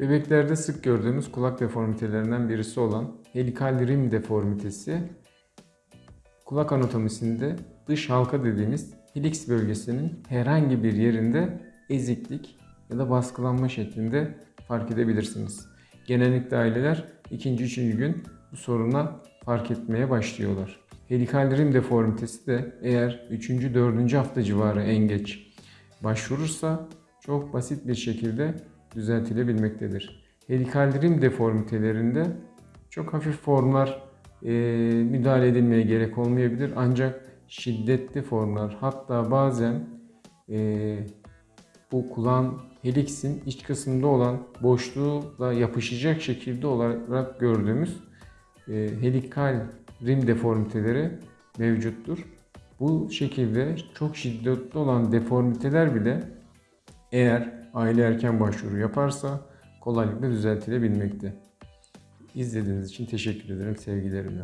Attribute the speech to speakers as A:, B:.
A: Bebeklerde sık gördüğümüz kulak deformitelerinden birisi olan helikal rim deformitesi kulak anatomisinde dış halka dediğimiz helix bölgesinin herhangi bir yerinde eziklik ya da baskılanma şeklinde fark edebilirsiniz. Genellikle aileler ikinci, üçüncü gün bu soruna fark etmeye başlıyorlar. Helikal rim deformitesi de eğer 3. 4. hafta civarı en geç başvurursa çok basit bir şekilde düzeltilebilmektedir. Helikal rim deformitelerinde çok hafif formlar e, müdahale edilmeye gerek olmayabilir ancak şiddetli formlar hatta bazen e, bu kulağın heliksin iç kısmında olan boşluğla yapışacak şekilde olarak gördüğümüz e, helikal rim deformiteleri mevcuttur. Bu şekilde çok şiddetli olan deformiteler bile eğer aile erken başvuru yaparsa kolaylıkla düzeltilebilmekte. İzlediğiniz için teşekkür ederim sevgilerimle.